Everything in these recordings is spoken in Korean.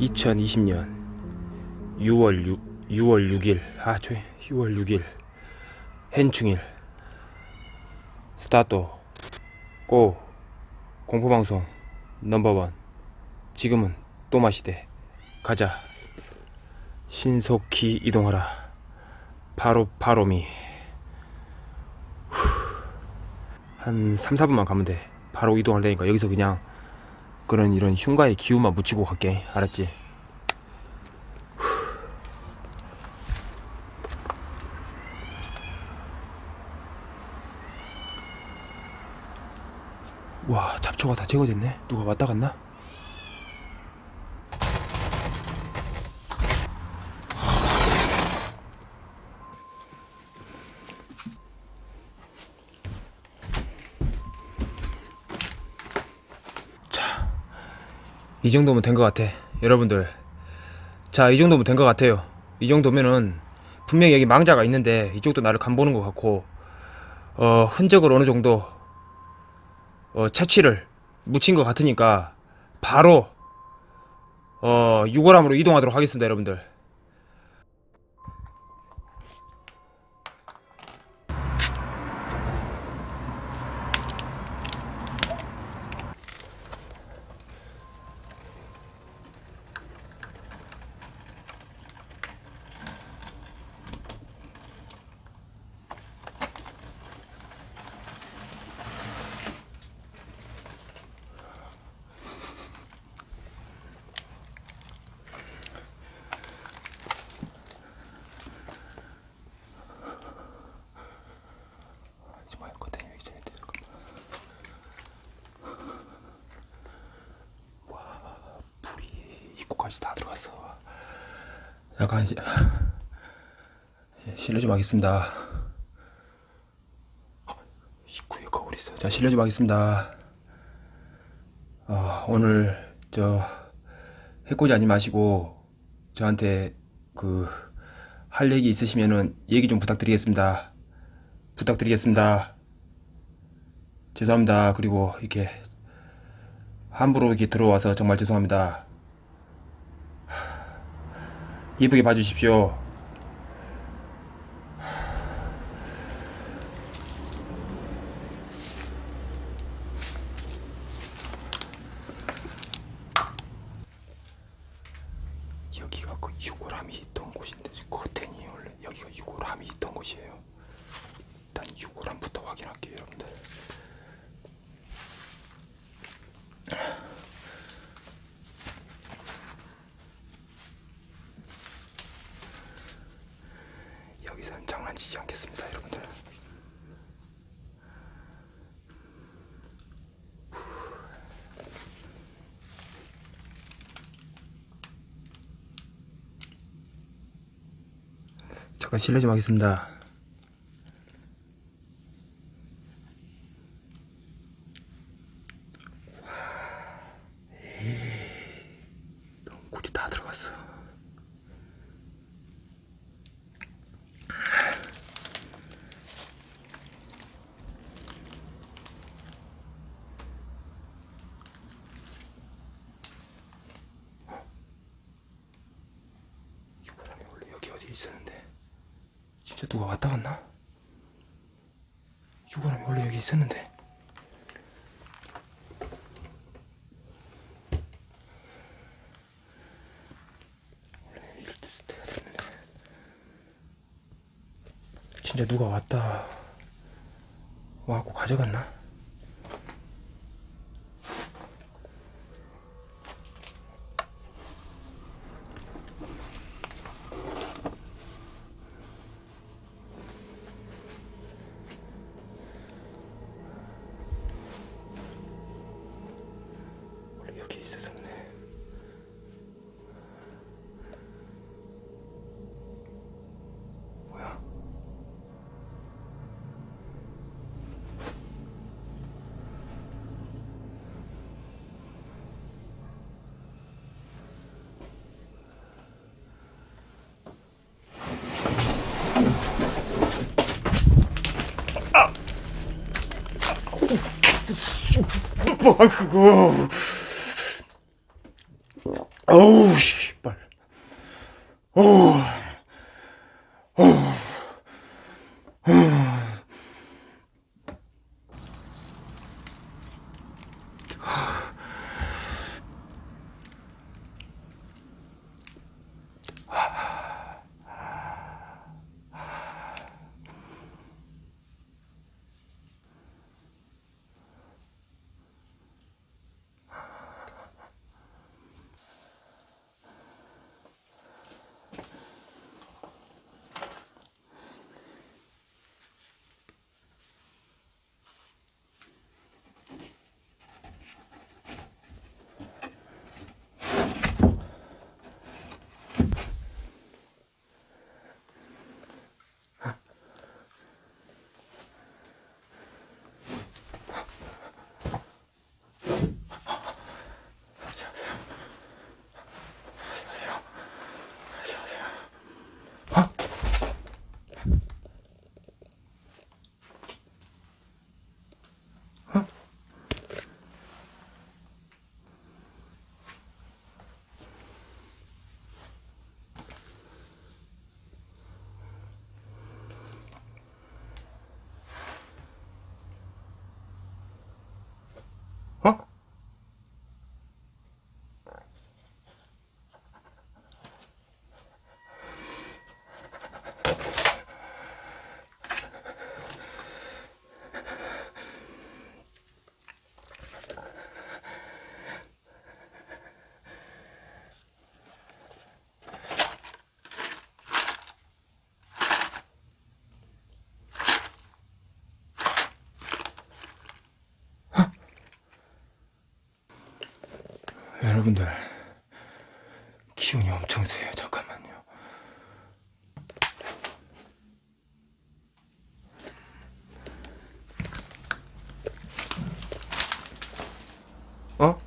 (2020년 6월 6, 6월 6일 아 조용 6월 6일 hen충일. 스타트 고 공포방송 넘버원. 지금은 또마시대. 가자. 신속히 이동하라 바로 바로미 후. 한 3, 4분만 가면 돼 바로 이동할 테니까 여기서 그냥 그런 이런 흉가의 기운만 묻히고 갈게 알았지? 와 잡초가 다 제거됐네 누가 왔다 갔나? 이 정도면 된 것 같아 여러분들. 자 이 정도면 된 것 같아요. 이 정도면은 분명히 여기 망자가 있는데 이쪽도 나를 간보는 것 같고 어 흔적을 어느 정도 어, 채취를 묻힌 것 같으니까 바로 어, 유골함으로 이동하도록 하겠습니다 여러분들 하지 말고 다녀 이전에 와 불이 입구까지 다 들어갔어 약간 이제 예, 실례 좀 하겠습니다 입구에 거울 있어 자 실례 좀 하겠습니다 어, 오늘 저 해코지 하지 마시고 저한테 그 할 얘기 있으시면은 얘기 좀 부탁드리겠습니다 부탁드리겠습니다. 죄송합니다. 그리고 이렇게 함부로 이렇게 들어와서 정말 죄송합니다. 하, 이쁘게 봐주십시오. 여기가 그 유골함이 있던 곳인데 커튼이 원래 여기가 유골함이 있던 곳이에요. 일단 유골함부터 확인할게요 여러분들 장난치지 않겠습니다 여러분들. 잠깐 실례 좀 하겠습니다 꿀이 다 들어갔어. 유골함이 원래 여기 어디 있었는데 진짜 누가 왔다 갔나? 유골함이 원래 여기 있었는데 진짜 누가 왔다 와갖고 가져갔나? 뭐 그거. 어우 씨발. 어우 여러분들 기운이 엄청 세요 잠깐만요 어?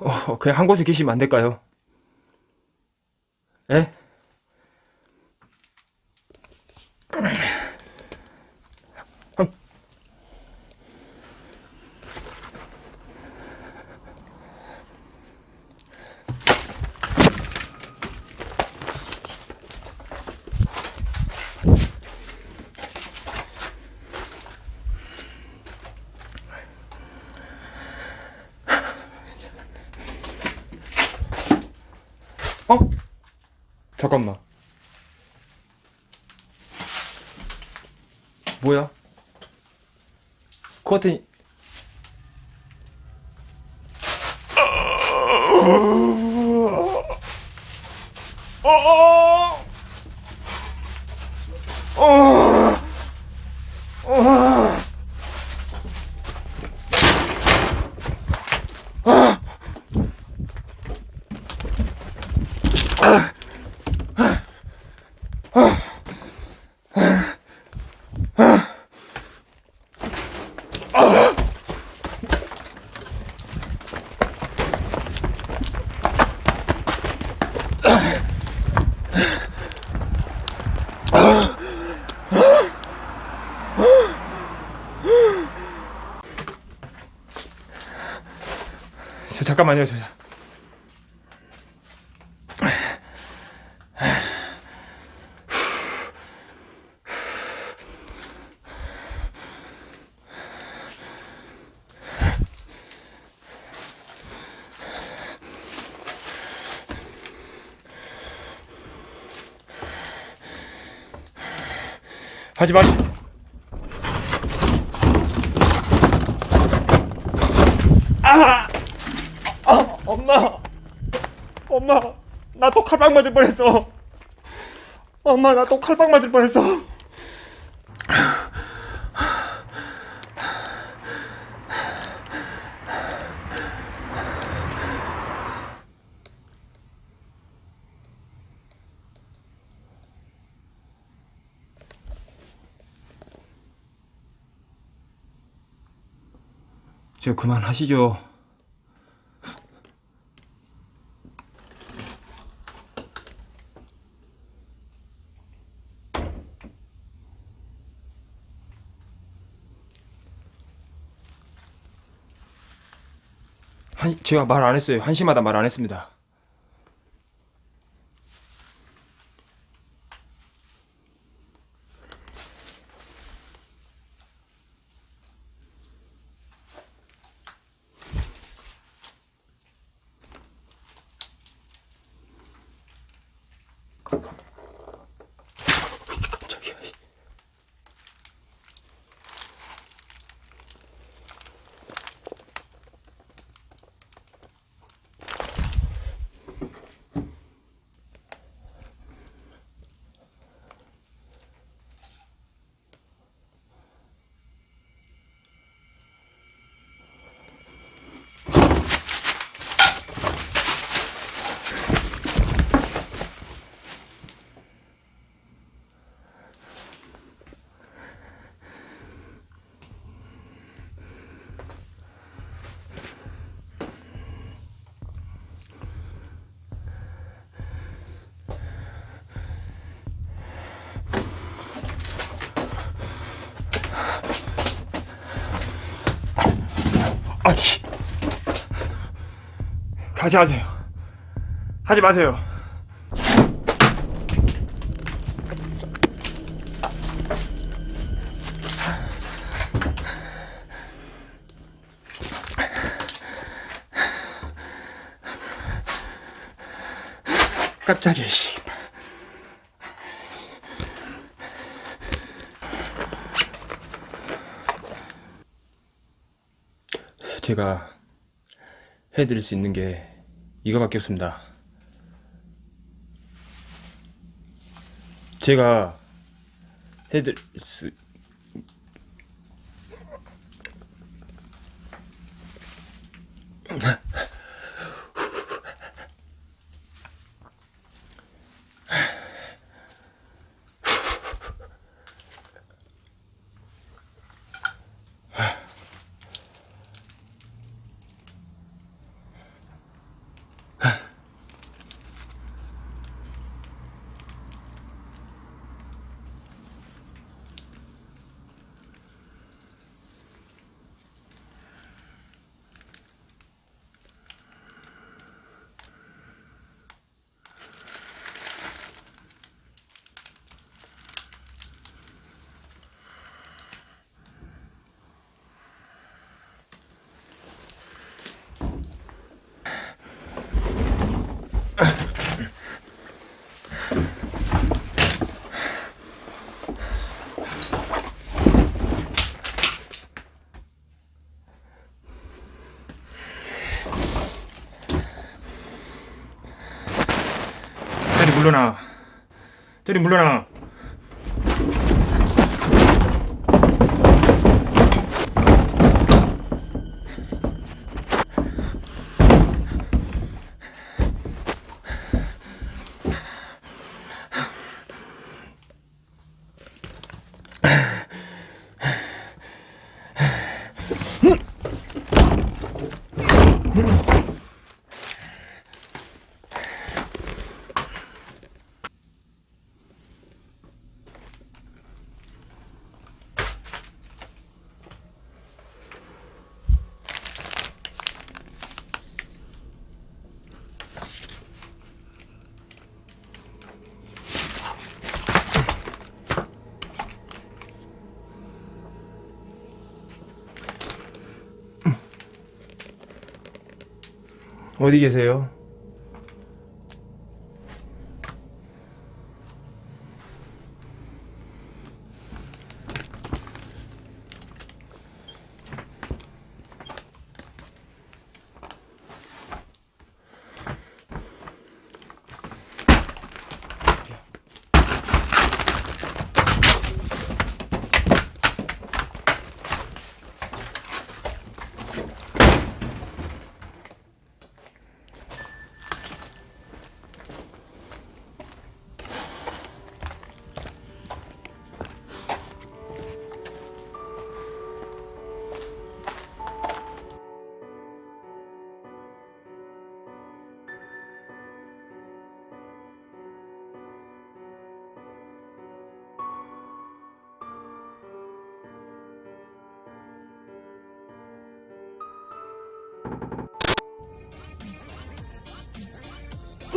어, 그냥 한 곳에 계시면 안 될까요? 예? 어? 잠깐만. 뭐야? 커튼. 어, 어, 어, 어, 저 잠깐만요, 저. 하지 마시. 아! 아, 엄마. 엄마, 나 또 칼빵 맞을 뻔했어. 엄마, 나 또 칼빵 맞을 뻔했어. 저 그만하시죠. 한 제가 말 안 했어요. 한 시마다 말 안 했습니다. 아이. 가지 마세요. 하지 마세요. 깜짝이야, 씨. 제가 해드릴 수 있는 게 이거밖에 없습니다. 제가 해드릴 수 물러나. 저리 물러나. 어디 계세요?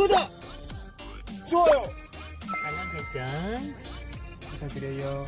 구독! 좋아요! 알람 설정 부탁드려요.